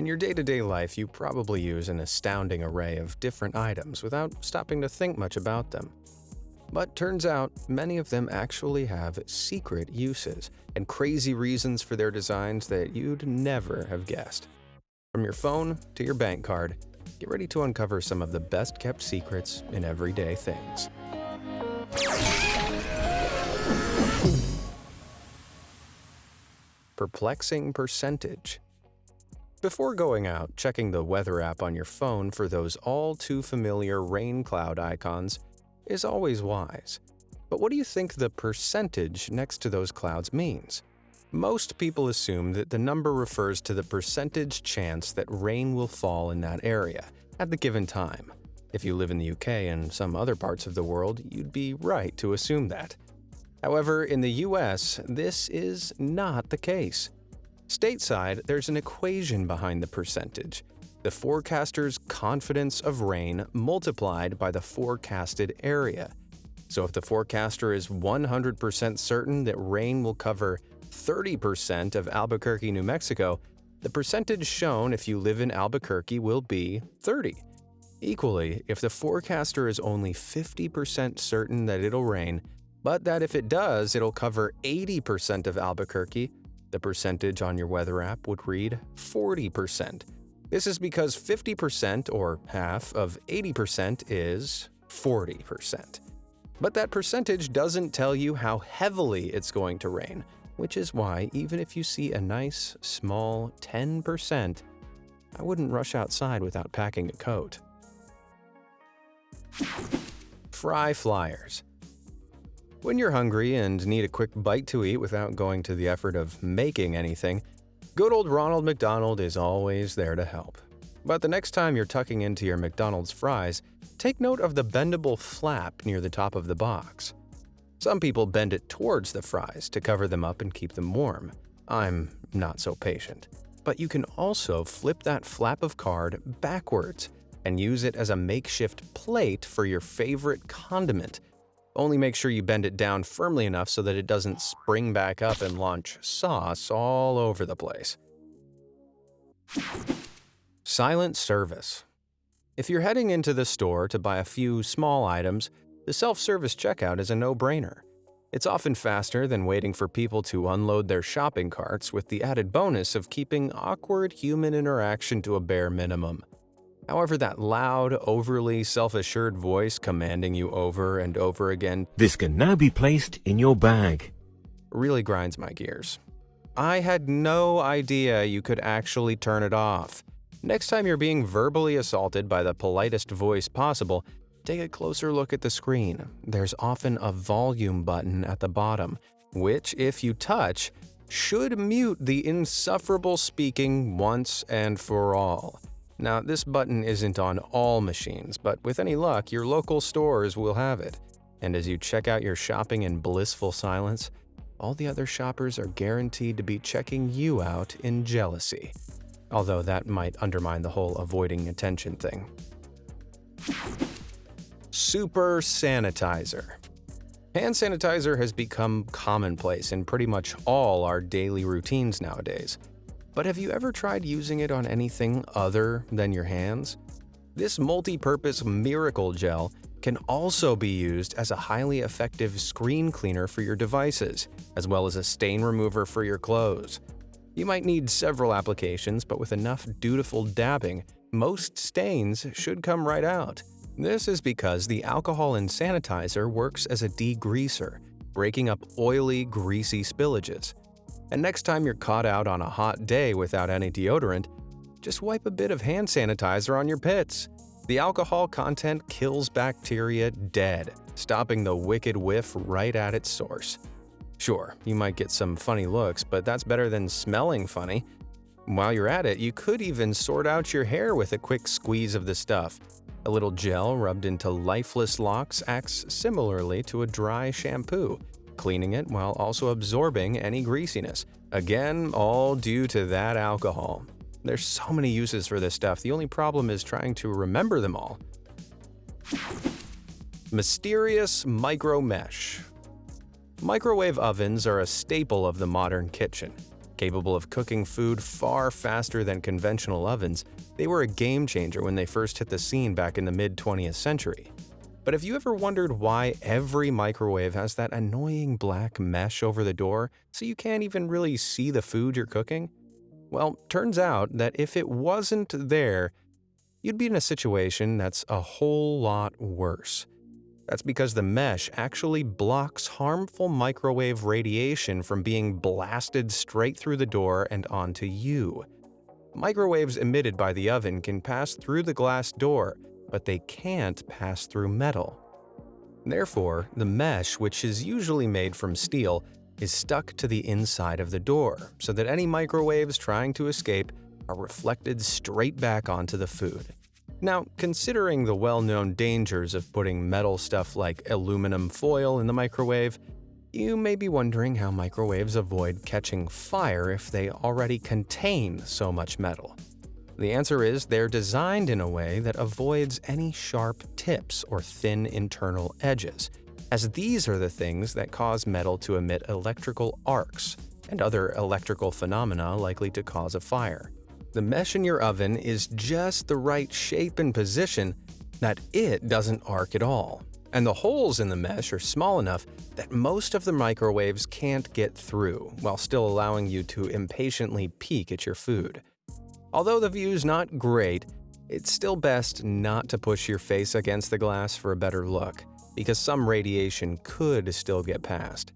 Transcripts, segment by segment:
In your day-to-day life, you probably use an astounding array of different items without stopping to think much about them. But turns out, many of them actually have secret uses and crazy reasons for their designs that you'd never have guessed. From your phone to your bank card, get ready to uncover some of the best-kept secrets in everyday things. Perplexing percentage. Before going out, checking the weather app on your phone for those all too familiar rain cloud icons is always wise. But what do you think the percentage next to those clouds means? Most people assume that the number refers to the percentage chance that rain will fall in that area at the given time. If you live in the UK and some other parts of the world, you'd be right to assume that. However, in the US, this is not the case. Stateside, there's an equation behind the percentage. The forecaster's confidence of rain multiplied by the forecasted area. So if the forecaster is 100% certain that rain will cover 30% of Albuquerque, New Mexico, the percentage shown if you live in Albuquerque will be 30. Equally, if the forecaster is only 50% certain that it'll rain, but that if it does, it'll cover 80% of Albuquerque, the percentage on your weather app would read 40%. This is because 50% or half of 80% is 40%. But that percentage doesn't tell you how heavily it's going to rain, which is why even if you see a nice, small 10%, I wouldn't rush outside without packing a coat. Fry flyers. When you're hungry and need a quick bite to eat without going to the effort of making anything, good old Ronald McDonald is always there to help. But the next time you're tucking into your McDonald's fries, take note of the bendable flap near the top of the box. Some people bend it towards the fries to cover them up and keep them warm. I'm not so patient. But you can also flip that flap of card backwards and use it as a makeshift plate for your favorite condiment only make sure you bend it down firmly enough so that it doesn't spring back up and launch sauce all over the place. Silent Service If you're heading into the store to buy a few small items, the self-service checkout is a no-brainer. It's often faster than waiting for people to unload their shopping carts with the added bonus of keeping awkward human interaction to a bare minimum. However, that loud, overly self-assured voice commanding you over and over again This can now be placed in your bag. really grinds my gears. I had no idea you could actually turn it off. Next time you're being verbally assaulted by the politest voice possible, take a closer look at the screen. There's often a volume button at the bottom, which, if you touch, should mute the insufferable speaking once and for all. Now, this button isn't on all machines, but with any luck, your local stores will have it. And as you check out your shopping in blissful silence, all the other shoppers are guaranteed to be checking you out in jealousy. Although that might undermine the whole avoiding attention thing. Super Sanitizer Hand sanitizer has become commonplace in pretty much all our daily routines nowadays. But have you ever tried using it on anything other than your hands? This multi-purpose miracle gel can also be used as a highly effective screen cleaner for your devices, as well as a stain remover for your clothes. You might need several applications, but with enough dutiful dabbing, most stains should come right out. This is because the alcohol in sanitizer works as a degreaser, breaking up oily, greasy spillages. And next time you're caught out on a hot day without any deodorant, just wipe a bit of hand sanitizer on your pits. The alcohol content kills bacteria dead, stopping the wicked whiff right at its source. Sure, you might get some funny looks, but that's better than smelling funny. While you're at it, you could even sort out your hair with a quick squeeze of the stuff. A little gel rubbed into lifeless locks acts similarly to a dry shampoo, cleaning it while also absorbing any greasiness. Again, all due to that alcohol. There's so many uses for this stuff, the only problem is trying to remember them all. Mysterious Micro Mesh Microwave ovens are a staple of the modern kitchen. Capable of cooking food far faster than conventional ovens, they were a game changer when they first hit the scene back in the mid 20th century. But have you ever wondered why every microwave has that annoying black mesh over the door so you can't even really see the food you're cooking? Well, turns out that if it wasn't there, you'd be in a situation that's a whole lot worse. That's because the mesh actually blocks harmful microwave radiation from being blasted straight through the door and onto you. Microwaves emitted by the oven can pass through the glass door, but they can't pass through metal. Therefore, the mesh, which is usually made from steel, is stuck to the inside of the door so that any microwaves trying to escape are reflected straight back onto the food. Now, considering the well-known dangers of putting metal stuff like aluminum foil in the microwave, you may be wondering how microwaves avoid catching fire if they already contain so much metal. The answer is they're designed in a way that avoids any sharp tips or thin internal edges, as these are the things that cause metal to emit electrical arcs and other electrical phenomena likely to cause a fire. The mesh in your oven is just the right shape and position that it doesn't arc at all. And the holes in the mesh are small enough that most of the microwaves can't get through, while still allowing you to impatiently peek at your food. Although the view's not great, it's still best not to push your face against the glass for a better look, because some radiation could still get past.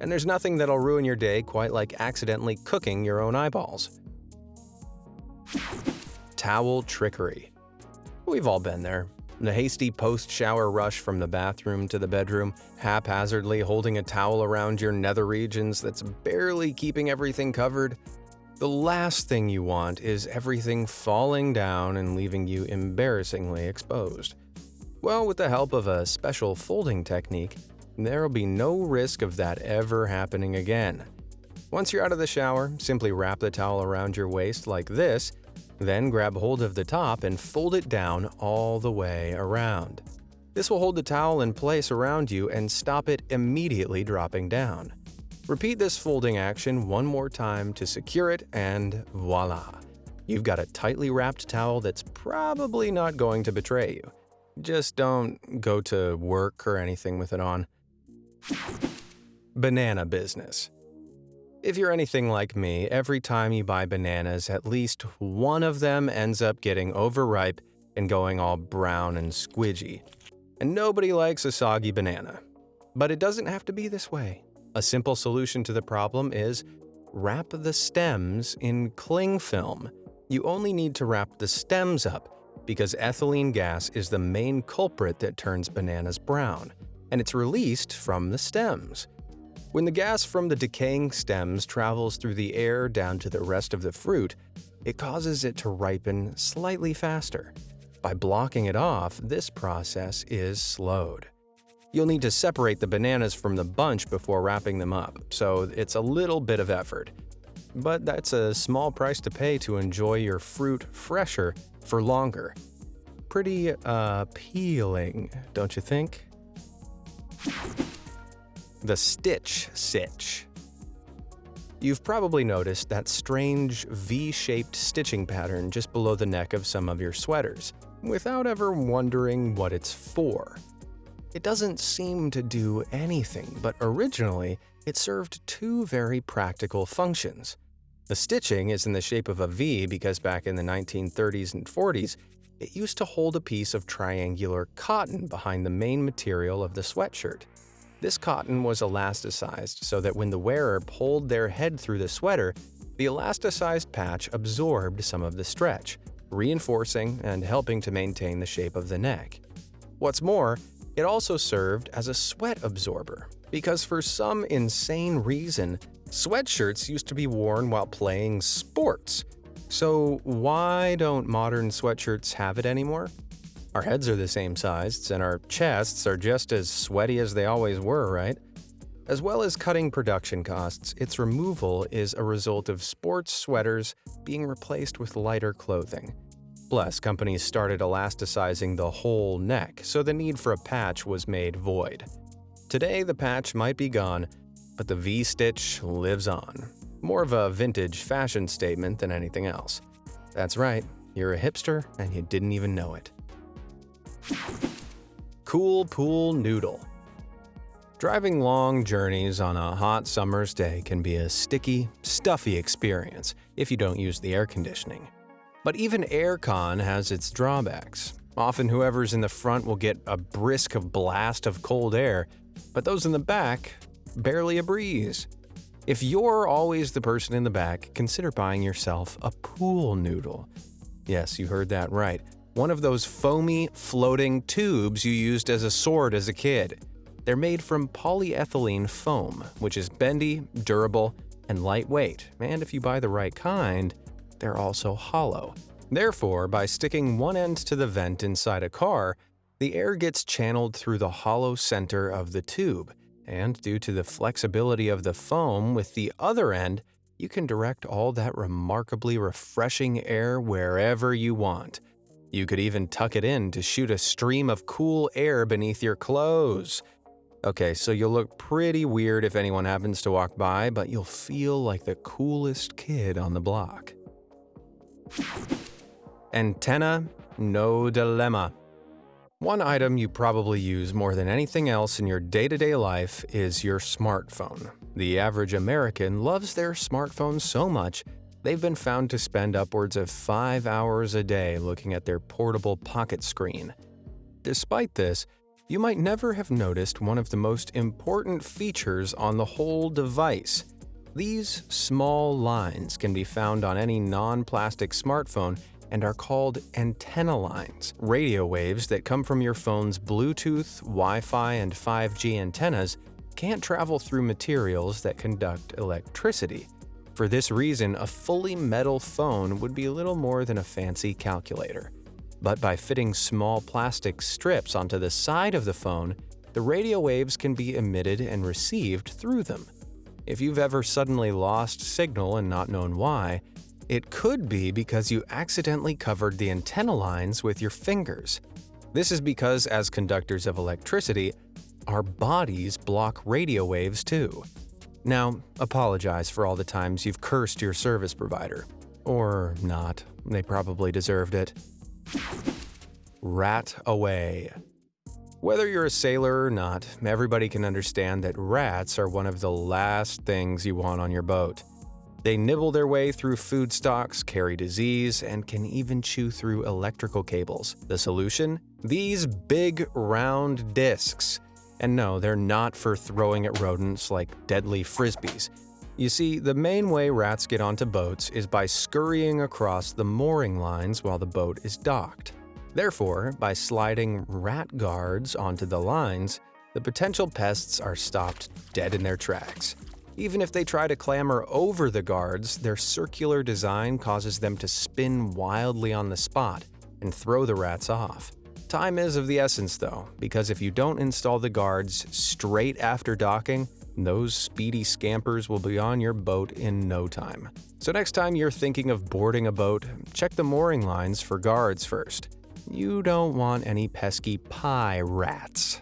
And there's nothing that'll ruin your day quite like accidentally cooking your own eyeballs. Towel trickery. We've all been there. The hasty post-shower rush from the bathroom to the bedroom, haphazardly holding a towel around your nether regions that's barely keeping everything covered. The last thing you want is everything falling down and leaving you embarrassingly exposed. Well, with the help of a special folding technique, there'll be no risk of that ever happening again. Once you're out of the shower, simply wrap the towel around your waist like this, then grab hold of the top and fold it down all the way around. This will hold the towel in place around you and stop it immediately dropping down. Repeat this folding action one more time to secure it and voila! You've got a tightly wrapped towel that's probably not going to betray you. Just don't go to work or anything with it on. Banana business. If you're anything like me, every time you buy bananas, at least one of them ends up getting overripe and going all brown and squidgy. And nobody likes a soggy banana. But it doesn't have to be this way. A simple solution to the problem is wrap the stems in cling film. You only need to wrap the stems up because ethylene gas is the main culprit that turns bananas brown, and it's released from the stems. When the gas from the decaying stems travels through the air down to the rest of the fruit, it causes it to ripen slightly faster. By blocking it off, this process is slowed. You'll need to separate the bananas from the bunch before wrapping them up, so it's a little bit of effort. But that's a small price to pay to enjoy your fruit fresher for longer. Pretty uh, appealing, don't you think? The Stitch Sitch. You've probably noticed that strange V-shaped stitching pattern just below the neck of some of your sweaters, without ever wondering what it's for. It doesn't seem to do anything, but originally it served two very practical functions. The stitching is in the shape of a V because back in the 1930s and 40s, it used to hold a piece of triangular cotton behind the main material of the sweatshirt. This cotton was elasticized so that when the wearer pulled their head through the sweater, the elasticized patch absorbed some of the stretch, reinforcing and helping to maintain the shape of the neck. What's more, it also served as a sweat absorber, because for some insane reason, sweatshirts used to be worn while playing sports. So why don't modern sweatshirts have it anymore? Our heads are the same size, and our chests are just as sweaty as they always were, right? As well as cutting production costs, its removal is a result of sports sweaters being replaced with lighter clothing. Plus, companies started elasticizing the whole neck, so the need for a patch was made void. Today, the patch might be gone, but the V-stitch lives on. More of a vintage fashion statement than anything else. That's right, you're a hipster and you didn't even know it. Cool Pool Noodle Driving long journeys on a hot summer's day can be a sticky, stuffy experience if you don't use the air conditioning. But even aircon has its drawbacks. Often whoever's in the front will get a brisk blast of cold air, but those in the back, barely a breeze. If you're always the person in the back, consider buying yourself a pool noodle. Yes, you heard that right. One of those foamy, floating tubes you used as a sword as a kid. They're made from polyethylene foam, which is bendy, durable, and lightweight, and if you buy the right kind, they're also hollow. Therefore, by sticking one end to the vent inside a car, the air gets channeled through the hollow center of the tube, and due to the flexibility of the foam with the other end, you can direct all that remarkably refreshing air wherever you want. You could even tuck it in to shoot a stream of cool air beneath your clothes. Okay, so you'll look pretty weird if anyone happens to walk by, but you'll feel like the coolest kid on the block. Antenna, no dilemma. One item you probably use more than anything else in your day-to-day -day life is your smartphone. The average American loves their smartphone so much, they've been found to spend upwards of five hours a day looking at their portable pocket screen. Despite this, you might never have noticed one of the most important features on the whole device. These small lines can be found on any non-plastic smartphone and are called antenna lines, radio waves that come from your phone's Bluetooth, Wi-Fi, and 5G antennas can't travel through materials that conduct electricity. For this reason, a fully metal phone would be little more than a fancy calculator but by fitting small plastic strips onto the side of the phone, the radio waves can be emitted and received through them. If you've ever suddenly lost signal and not known why, it could be because you accidentally covered the antenna lines with your fingers. This is because, as conductors of electricity, our bodies block radio waves too. Now, apologize for all the times you've cursed your service provider. Or not, they probably deserved it. Rat away. Whether you're a sailor or not, everybody can understand that rats are one of the last things you want on your boat. They nibble their way through food stocks, carry disease, and can even chew through electrical cables. The solution? These big, round discs. And no, they're not for throwing at rodents like deadly frisbees. You see, the main way rats get onto boats is by scurrying across the mooring lines while the boat is docked. Therefore, by sliding rat guards onto the lines, the potential pests are stopped dead in their tracks. Even if they try to clamber over the guards, their circular design causes them to spin wildly on the spot and throw the rats off. Time is of the essence though, because if you don't install the guards straight after docking, those speedy scampers will be on your boat in no time. So next time you're thinking of boarding a boat, check the mooring lines for guards first. You don't want any pesky pie rats.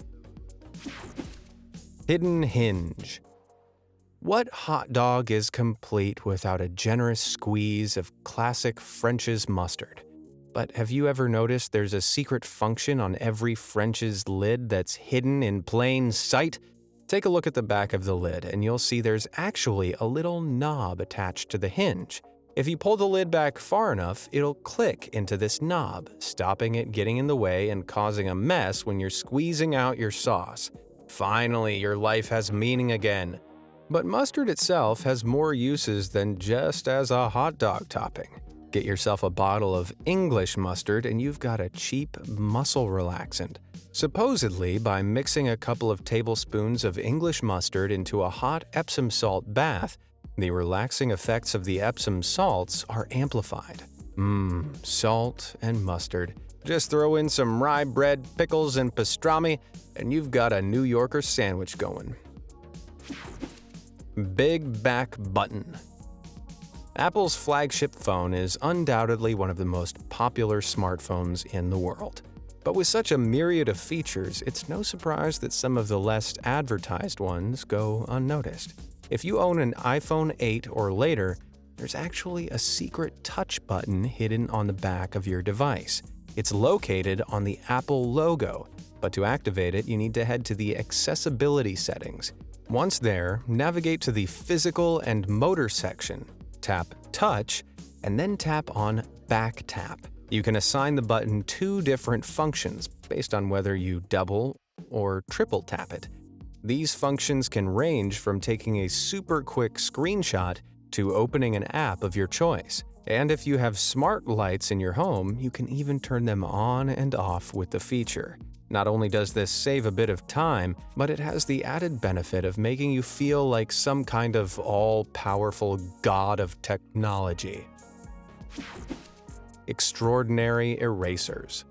Hidden Hinge What hot dog is complete without a generous squeeze of classic French's mustard? But have you ever noticed there's a secret function on every French's lid that's hidden in plain sight? Take a look at the back of the lid and you'll see there's actually a little knob attached to the hinge. If you pull the lid back far enough, it'll click into this knob, stopping it getting in the way and causing a mess when you're squeezing out your sauce. Finally, your life has meaning again. But mustard itself has more uses than just as a hot dog topping. Get yourself a bottle of English mustard and you've got a cheap muscle relaxant. Supposedly, by mixing a couple of tablespoons of English mustard into a hot Epsom salt bath, the relaxing effects of the Epsom salts are amplified. Mmm, salt and mustard. Just throw in some rye bread, pickles, and pastrami, and you've got a New Yorker sandwich going. Big Back Button Apple's flagship phone is undoubtedly one of the most popular smartphones in the world. But with such a myriad of features, it's no surprise that some of the less advertised ones go unnoticed. If you own an iPhone 8 or later, there's actually a secret touch button hidden on the back of your device. It's located on the Apple logo, but to activate it, you need to head to the Accessibility settings. Once there, navigate to the Physical and Motor section, tap Touch, and then tap on Back Tap. You can assign the button two different functions based on whether you double or triple tap it. These functions can range from taking a super quick screenshot to opening an app of your choice. And if you have smart lights in your home, you can even turn them on and off with the feature. Not only does this save a bit of time, but it has the added benefit of making you feel like some kind of all-powerful god of technology. Extraordinary Erasers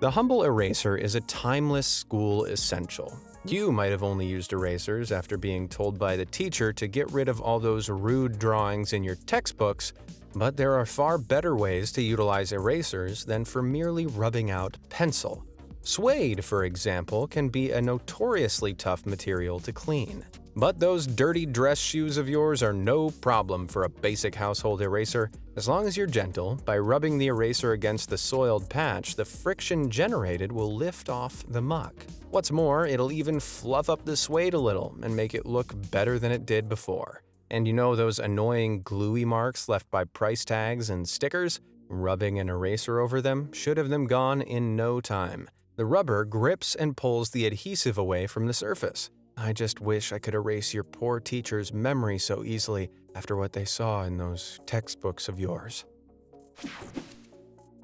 The Humble Eraser is a timeless school essential. You might have only used erasers after being told by the teacher to get rid of all those rude drawings in your textbooks, but there are far better ways to utilize erasers than for merely rubbing out pencil. Suede, for example, can be a notoriously tough material to clean. But those dirty dress shoes of yours are no problem for a basic household eraser. As long as you're gentle, by rubbing the eraser against the soiled patch, the friction generated will lift off the muck. What's more, it'll even fluff up the suede a little and make it look better than it did before. And you know those annoying gluey marks left by price tags and stickers? Rubbing an eraser over them should have them gone in no time. The rubber grips and pulls the adhesive away from the surface. I just wish I could erase your poor teacher's memory so easily after what they saw in those textbooks of yours.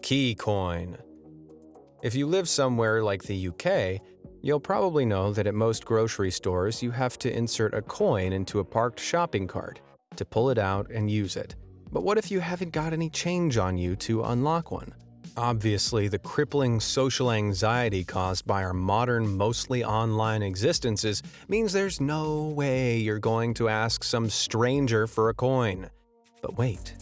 Key coin. If you live somewhere like the UK, you'll probably know that at most grocery stores you have to insert a coin into a parked shopping cart to pull it out and use it. But what if you haven't got any change on you to unlock one? Obviously, the crippling social anxiety caused by our modern, mostly online existences means there's no way you're going to ask some stranger for a coin. But wait,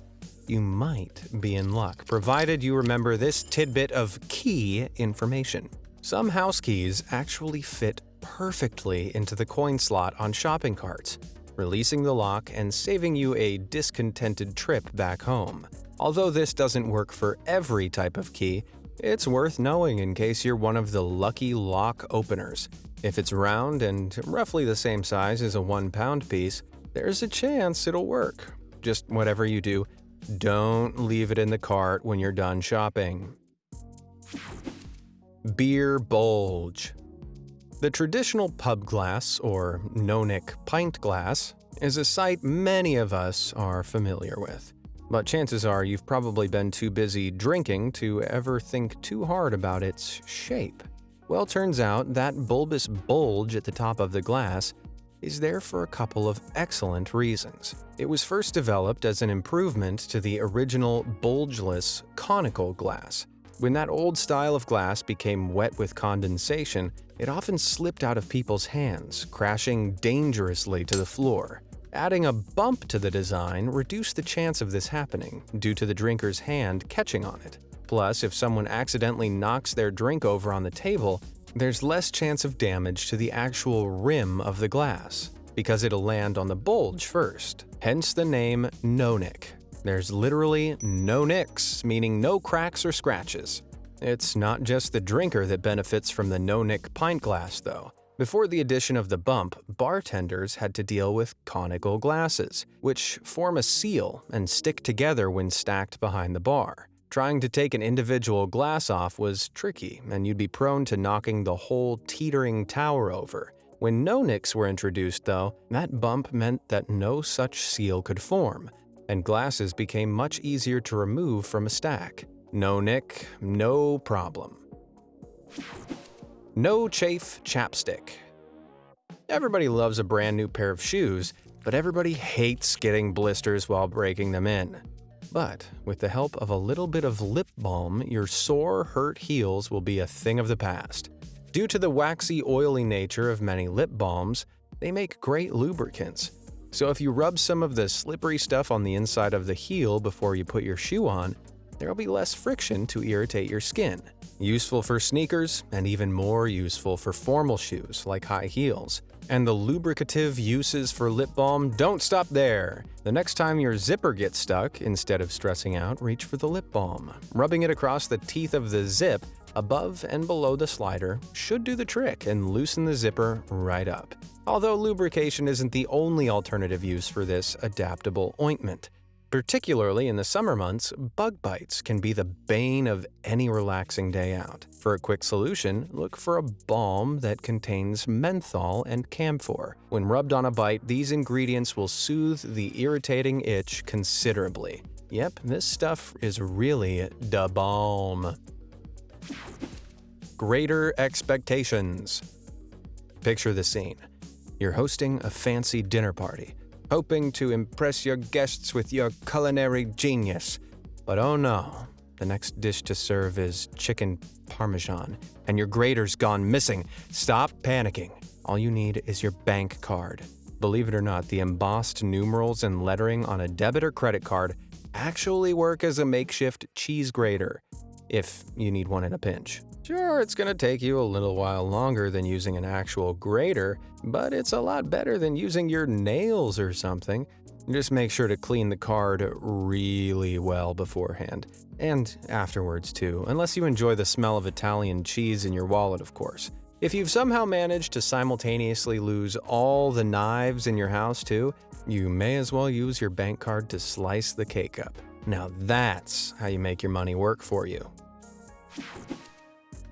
you might be in luck, provided you remember this tidbit of key information. Some house keys actually fit perfectly into the coin slot on shopping carts, releasing the lock and saving you a discontented trip back home. Although this doesn't work for every type of key, it's worth knowing in case you're one of the lucky lock openers. If it's round and roughly the same size as a one pound piece, there's a chance it'll work. Just whatever you do, don't leave it in the cart when you're done shopping. Beer Bulge The traditional pub glass, or no-nick pint glass, is a sight many of us are familiar with but chances are you've probably been too busy drinking to ever think too hard about its shape. Well, turns out that bulbous bulge at the top of the glass is there for a couple of excellent reasons. It was first developed as an improvement to the original bulgeless conical glass. When that old style of glass became wet with condensation, it often slipped out of people's hands, crashing dangerously to the floor. Adding a bump to the design reduced the chance of this happening due to the drinker's hand catching on it. Plus, if someone accidentally knocks their drink over on the table, there's less chance of damage to the actual rim of the glass, because it'll land on the bulge first, hence the name no-nick. There's literally no nicks, meaning no cracks or scratches. It's not just the drinker that benefits from the no-nick pint glass, though. Before the addition of the bump, bartenders had to deal with conical glasses, which form a seal and stick together when stacked behind the bar. Trying to take an individual glass off was tricky, and you'd be prone to knocking the whole teetering tower over. When no nicks were introduced, though, that bump meant that no such seal could form, and glasses became much easier to remove from a stack. No nick, no problem. No Chafe Chapstick Everybody loves a brand new pair of shoes, but everybody hates getting blisters while breaking them in. But with the help of a little bit of lip balm, your sore, hurt heels will be a thing of the past. Due to the waxy, oily nature of many lip balms, they make great lubricants. So if you rub some of the slippery stuff on the inside of the heel before you put your shoe on, there will be less friction to irritate your skin. Useful for sneakers, and even more useful for formal shoes like high heels. And the lubricative uses for lip balm don't stop there. The next time your zipper gets stuck, instead of stressing out, reach for the lip balm. Rubbing it across the teeth of the zip, above and below the slider, should do the trick and loosen the zipper right up. Although lubrication isn't the only alternative use for this adaptable ointment. Particularly in the summer months, bug bites can be the bane of any relaxing day out. For a quick solution, look for a balm that contains menthol and camphor. When rubbed on a bite, these ingredients will soothe the irritating itch considerably. Yep, this stuff is really da balm. Greater expectations. Picture the scene. You're hosting a fancy dinner party hoping to impress your guests with your culinary genius. But oh no, the next dish to serve is chicken parmesan, and your grater's gone missing. Stop panicking. All you need is your bank card. Believe it or not, the embossed numerals and lettering on a debit or credit card actually work as a makeshift cheese grater, if you need one in a pinch. Sure, it's going to take you a little while longer than using an actual grater, but it's a lot better than using your nails or something. Just make sure to clean the card really well beforehand. And afterwards, too, unless you enjoy the smell of Italian cheese in your wallet, of course. If you've somehow managed to simultaneously lose all the knives in your house, too, you may as well use your bank card to slice the cake up. Now that's how you make your money work for you.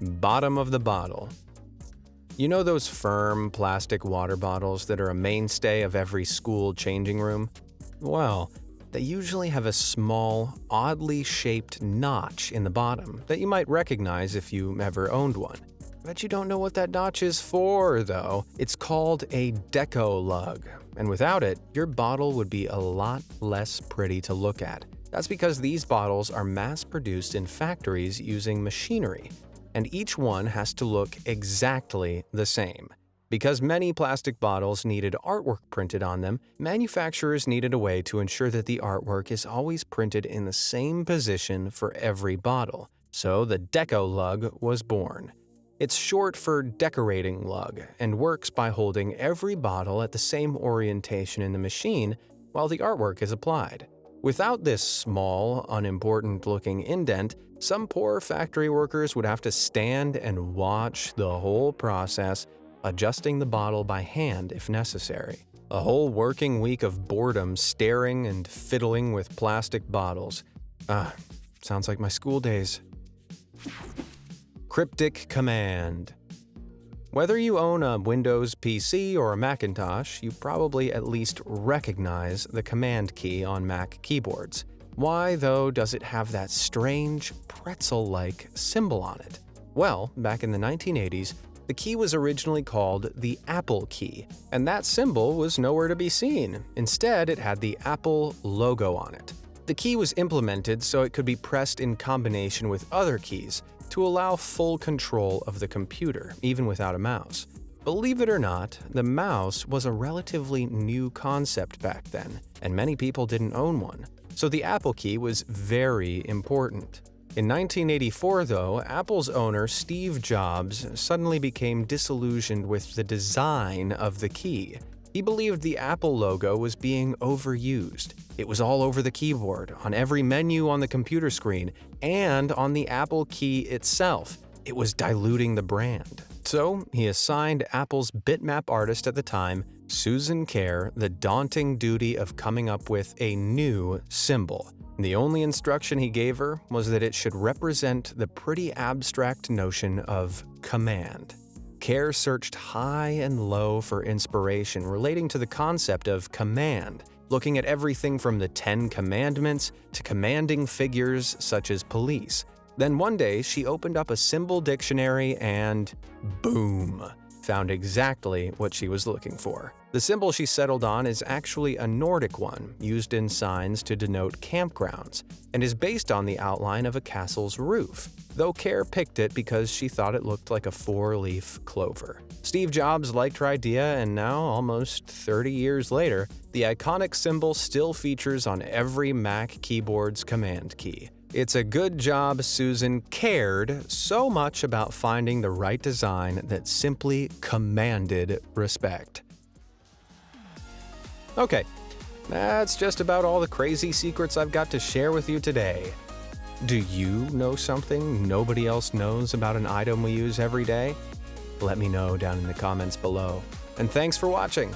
Bottom of the bottle. You know those firm plastic water bottles that are a mainstay of every school changing room? Well, they usually have a small, oddly shaped notch in the bottom that you might recognize if you ever owned one. Bet you don't know what that notch is for, though. It's called a deco lug, and without it, your bottle would be a lot less pretty to look at. That's because these bottles are mass produced in factories using machinery and each one has to look exactly the same. Because many plastic bottles needed artwork printed on them, manufacturers needed a way to ensure that the artwork is always printed in the same position for every bottle. So the Deco Lug was born. It's short for decorating lug and works by holding every bottle at the same orientation in the machine while the artwork is applied. Without this small, unimportant looking indent, some poor factory workers would have to stand and watch the whole process, adjusting the bottle by hand if necessary. A whole working week of boredom staring and fiddling with plastic bottles. Ah, sounds like my school days. Cryptic Command whether you own a Windows PC or a Macintosh, you probably at least recognize the Command key on Mac keyboards. Why, though, does it have that strange, pretzel-like symbol on it? Well, back in the 1980s, the key was originally called the Apple key, and that symbol was nowhere to be seen. Instead, it had the Apple logo on it. The key was implemented so it could be pressed in combination with other keys, to allow full control of the computer, even without a mouse. Believe it or not, the mouse was a relatively new concept back then, and many people didn't own one, so the Apple key was very important. In 1984, though, Apple's owner Steve Jobs suddenly became disillusioned with the design of the key. He believed the Apple logo was being overused. It was all over the keyboard, on every menu on the computer screen, and on the Apple key itself. It was diluting the brand. So he assigned Apple's bitmap artist at the time, Susan Kare, the daunting duty of coming up with a new symbol. The only instruction he gave her was that it should represent the pretty abstract notion of command. Kare searched high and low for inspiration relating to the concept of command, looking at everything from the Ten Commandments to commanding figures such as police. Then one day, she opened up a symbol dictionary and boom, found exactly what she was looking for. The symbol she settled on is actually a Nordic one, used in signs to denote campgrounds, and is based on the outline of a castle's roof, though Kare picked it because she thought it looked like a four-leaf clover. Steve Jobs liked her idea, and now, almost 30 years later, the iconic symbol still features on every Mac keyboard's command key. It's a good job Susan cared so much about finding the right design that simply commanded respect. Okay, that's just about all the crazy secrets I've got to share with you today. Do you know something nobody else knows about an item we use every day? Let me know down in the comments below. And thanks for watching.